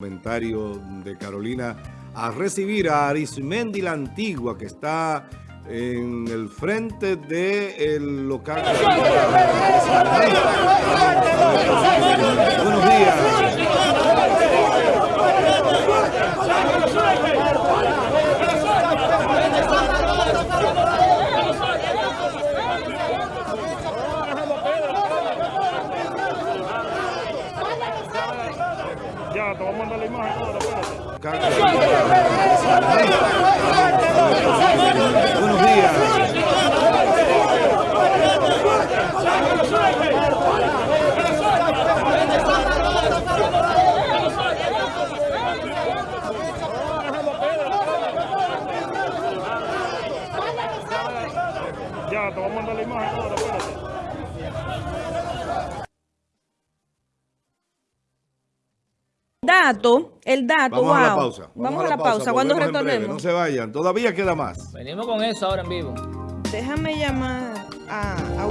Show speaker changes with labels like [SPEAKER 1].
[SPEAKER 1] comentario de Carolina a recibir a Arismendi la Antigua que está en el frente del local. Buenos días.
[SPEAKER 2] Ya, te voy a mandar la imagen ahora, espérate.
[SPEAKER 1] Buenos días.
[SPEAKER 2] Ya, te voy a mandar la imagen ahora, espérate.
[SPEAKER 3] Dato, el dato,
[SPEAKER 1] Vamos a la
[SPEAKER 3] wow.
[SPEAKER 1] pausa.
[SPEAKER 3] Vamos, a la pausa. Cuando retornemos.
[SPEAKER 1] No se vayan, todavía queda más.
[SPEAKER 4] Venimos con eso ahora en vivo.
[SPEAKER 3] Déjame llamar a, a.